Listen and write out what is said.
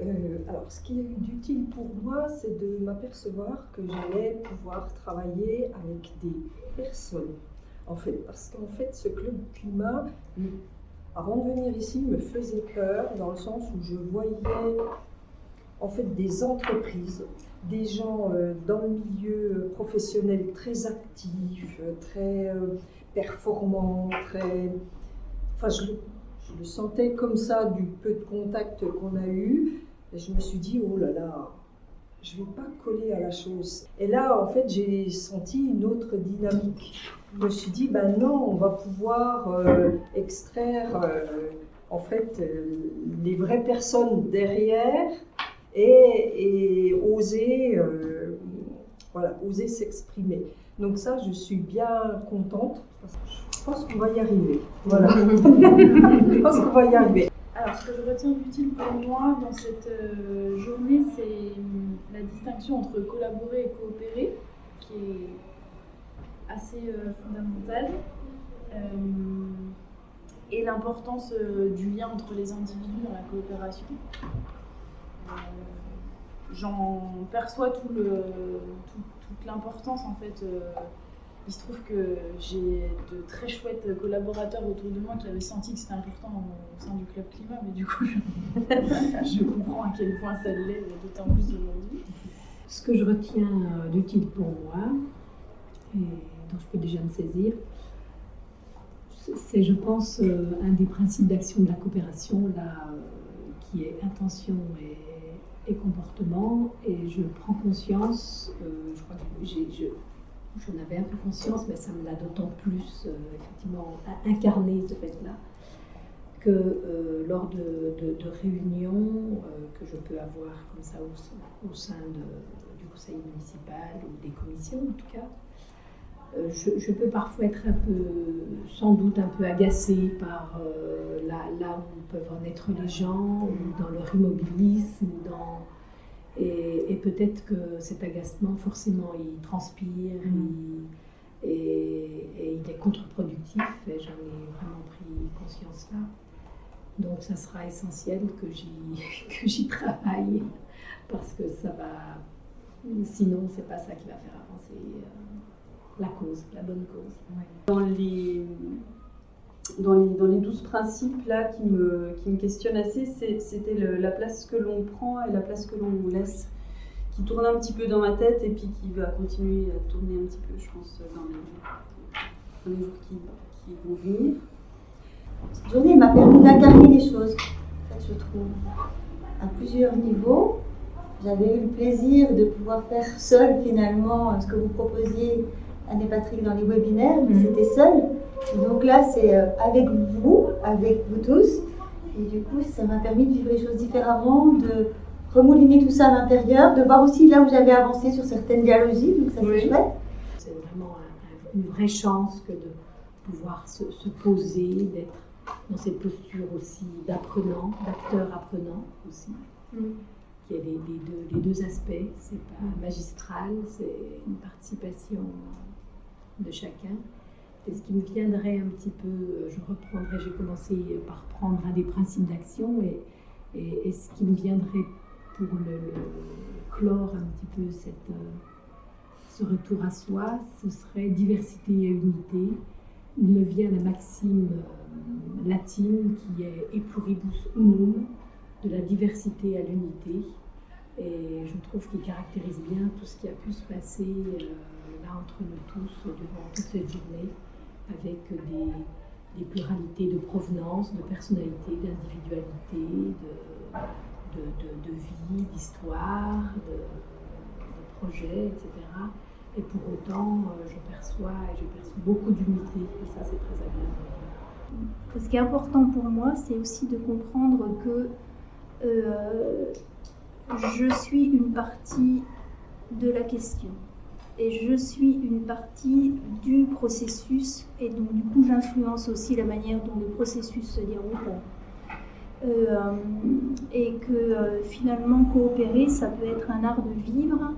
Euh, alors, ce qui est d'utile pour moi, c'est de m'apercevoir que j'allais pouvoir travailler avec des personnes. En fait, parce qu'en fait, ce club climat, avant de venir ici, me faisait peur dans le sens où je voyais en fait des entreprises, des gens euh, dans le milieu professionnel très actifs, très euh, performants, très. Enfin, je le sentais comme ça du peu de contact qu'on a eu. Je me suis dit, oh là là, je ne vais pas coller à la chose. Et là, en fait, j'ai senti une autre dynamique. Je me suis dit, ben non, on va pouvoir euh, extraire euh, en fait euh, les vraies personnes derrière et, et oser, voilà, oser s'exprimer. Donc ça, je suis bien contente. Je pense qu'on va y arriver. Voilà. je pense qu'on va y arriver. Alors, ce que je retiens d'utile pour moi dans cette euh, journée, c'est hum, la distinction entre collaborer et coopérer, qui est assez euh, fondamentale, euh, et l'importance du lien entre les individus dans la coopération. J'en perçois toute l'importance en fait il se trouve que j'ai de très chouettes collaborateurs autour de moi qui avaient senti que c'était important au sein du club climat, mais du coup, je, comprends à quel point ça l'est, d'autant plus aujourd'hui. Ce que je retiens euh, d'utile pour moi, et dont je peux déjà me saisir, c'est, je pense, euh, un des principes d'action de la coopération, là, euh, qui est intention et, comportement. Et je prends conscience, je crois que j'ai, j'en avais un peu conscience, mais ça me l'a d'autant plus euh, effectivement incarné ce fait-là que euh, lors de, réunions euh, que je peux avoir comme ça au, sein du conseil municipal ou des commissions en tout cas, je, peux parfois être un peu, sans doute un peu agacée par là, là, où peuvent en être les gens, ou dans leur immobilisme, dans et, peut-être que cet agacement, forcément, il transpire mm. et, il est contre-productif. Et j'en ai vraiment pris conscience là. Donc, ça sera essentiel que j'y travaille parce que ça va. Sinon, c'est pas ça qui va faire avancer euh, la cause, la bonne cause. Dans les dans les, dans les 12 principes là qui me, qui me questionnent assez, c'était la place que l'on prend et la place que l'on laisse, qui tourne un petit peu dans ma tête et puis qui va continuer à tourner un petit peu, je pense, dans les, jours qui, qui, vont venir. Cette journée m'a permis d'incarner les choses, en fait, je trouve, à plusieurs niveaux. J'avais eu le plaisir de pouvoir faire seul finalement ce que vous proposiez, Anne et Patrick, dans les webinaires, mais c'était seul donc là, c'est euh, avec vous, avec vous tous. Et du coup, ça m'a permis de vivre les choses différemment, de remouliner tout ça à l'intérieur, de voir aussi là où j'avais avancé sur certaines dialogies. Donc ça, c'est chouette. C'est vraiment une vraie chance que de pouvoir se, poser, d'être dans cette posture aussi d'apprenant, d'acteur apprenant aussi. Mm. Il y a les, deux, les deux aspects, c'est pas magistral, c'est une participation de chacun. Et ce qui me viendrait un petit peu, euh, je reprendrai, j'ai commencé par prendre un des principes d'action et, et, ce qui me viendrait pour le, clore un petit peu cette, euh, ce retour à soi, ce serait diversité et unité. Il me vient la maxime euh, latine qui est e pluribus unum, de la diversité à l'unité. Et je trouve qu'il caractérise bien tout ce qui a pu se passer entre nous tous durant toute cette journée avec des, pluralités de provenance, de personnalité, d'individualité, de, vie, d'histoire, de, projet, etc. Et pour autant, euh, je perçois je perçois beaucoup d'unité, et ça c'est très agréable. Ce qui est important pour moi, c'est aussi de comprendre que euh, je suis une partie de la question et je suis une partie du processus et donc du coup j'influence aussi la manière dont le processus se déroule. Euh, et que euh, finalement coopérer, ça peut être un art de vivre